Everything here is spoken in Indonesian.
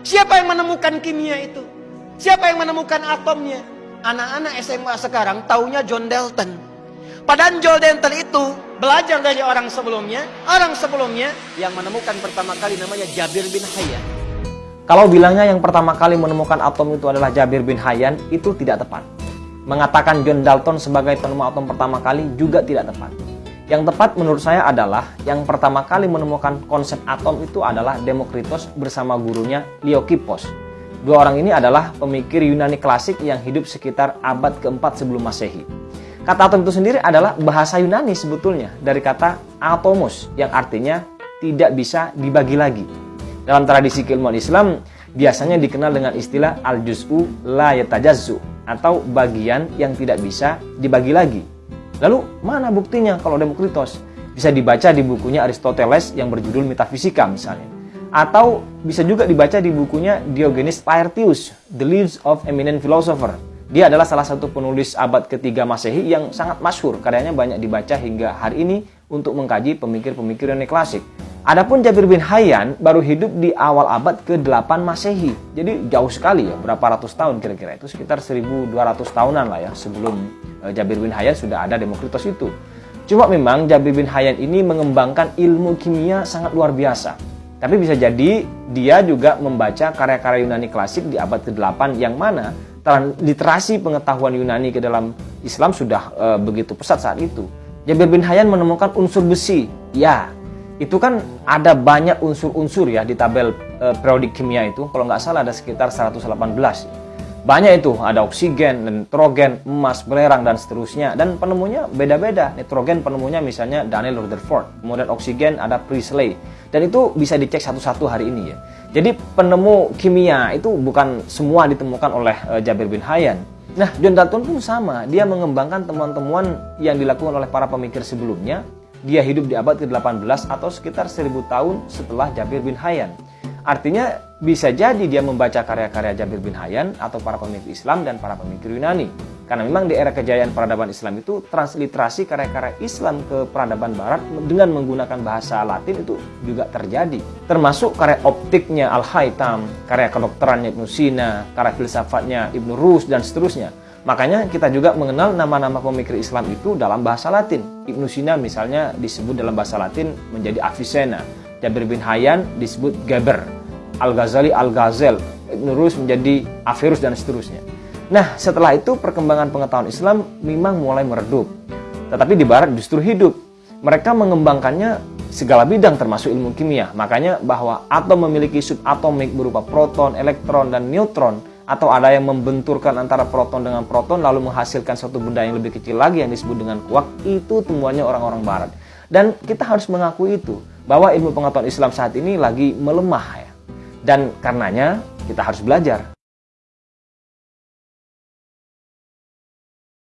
Siapa yang menemukan kimia itu? Siapa yang menemukan atomnya? Anak-anak SMA sekarang taunya John Dalton. Padahal John Dalton itu belajar dari orang sebelumnya. Orang sebelumnya yang menemukan pertama kali namanya Jabir bin Hayyan. Kalau bilangnya yang pertama kali menemukan atom itu adalah Jabir bin Hayyan, itu tidak tepat. Mengatakan John Dalton sebagai penemu atom pertama kali juga tidak tepat. Yang tepat menurut saya adalah yang pertama kali menemukan konsep atom itu adalah Demokritos bersama gurunya Leokipos. Dua orang ini adalah pemikir Yunani klasik yang hidup sekitar abad keempat sebelum masehi. Kata atom itu sendiri adalah bahasa Yunani sebetulnya dari kata atomos yang artinya tidak bisa dibagi lagi. Dalam tradisi keilmuan Islam biasanya dikenal dengan istilah al-juz'u la yatajazzu atau bagian yang tidak bisa dibagi lagi. Lalu mana buktinya kalau Demokritos? Bisa dibaca di bukunya Aristoteles yang berjudul Metafisika misalnya. Atau bisa juga dibaca di bukunya Diogenes Laertius, The Lives of Eminent Philosopher. Dia adalah salah satu penulis abad ketiga Masehi yang sangat masyhur. Karyanya banyak dibaca hingga hari ini untuk mengkaji pemikir-pemikir klasik. Adapun Jabir bin Hayyan baru hidup di awal abad ke-8 Masehi. Jadi jauh sekali ya, berapa ratus tahun kira-kira. Itu sekitar 1200 tahunan lah ya sebelum Jabir bin Hayyan sudah ada Demokritos itu. Cuma memang Jabir bin Hayyan ini mengembangkan ilmu kimia sangat luar biasa. Tapi bisa jadi dia juga membaca karya-karya Yunani klasik di abad ke-8 yang mana literasi pengetahuan Yunani ke dalam Islam sudah e, begitu pesat saat itu. Jabir bin Hayyan menemukan unsur besi. Ya, itu kan ada banyak unsur-unsur ya di tabel e, periodik kimia itu. Kalau nggak salah ada sekitar 118. Banyak itu, ada oksigen, nitrogen, emas, belerang, dan seterusnya. Dan penemunya beda-beda. Nitrogen penemunya misalnya Daniel Rutherford. Kemudian oksigen ada Priestley. Dan itu bisa dicek satu-satu hari ini ya. Jadi penemu kimia itu bukan semua ditemukan oleh e, Jabir bin Hayyan. Nah, John Dalton pun sama. Dia mengembangkan temuan-temuan yang dilakukan oleh para pemikir sebelumnya dia hidup di abad ke-18 atau sekitar 1000 tahun setelah Jabir bin Hayyan. Artinya bisa jadi dia membaca karya-karya Jabir bin Hayyan atau para pemikir Islam dan para pemikir Yunani. Karena memang di era kejayaan peradaban Islam itu transliterasi karya-karya Islam ke peradaban Barat dengan menggunakan bahasa Latin itu juga terjadi. Termasuk karya optiknya Al-Haytham, karya kedokterannya Ibnu Sina, karya filsafatnya Ibnu Rus dan seterusnya. Makanya kita juga mengenal nama-nama pemikir Islam itu dalam bahasa Latin. Ibnu Sina misalnya disebut dalam bahasa Latin menjadi Avicenna. Jabir bin Hayyan disebut Geber. Al-Ghazali Al-Ghazel. Ibnu Rus menjadi Averus dan seterusnya. Nah, setelah itu perkembangan pengetahuan Islam memang mulai meredup. Tetapi di barat justru hidup. Mereka mengembangkannya segala bidang termasuk ilmu kimia. Makanya bahwa atom memiliki subatomik berupa proton, elektron, dan neutron atau ada yang membenturkan antara proton dengan proton lalu menghasilkan suatu benda yang lebih kecil lagi yang disebut dengan kuak itu temuannya orang-orang barat dan kita harus mengakui itu bahwa ilmu pengetahuan Islam saat ini lagi melemah ya. Dan karenanya kita harus belajar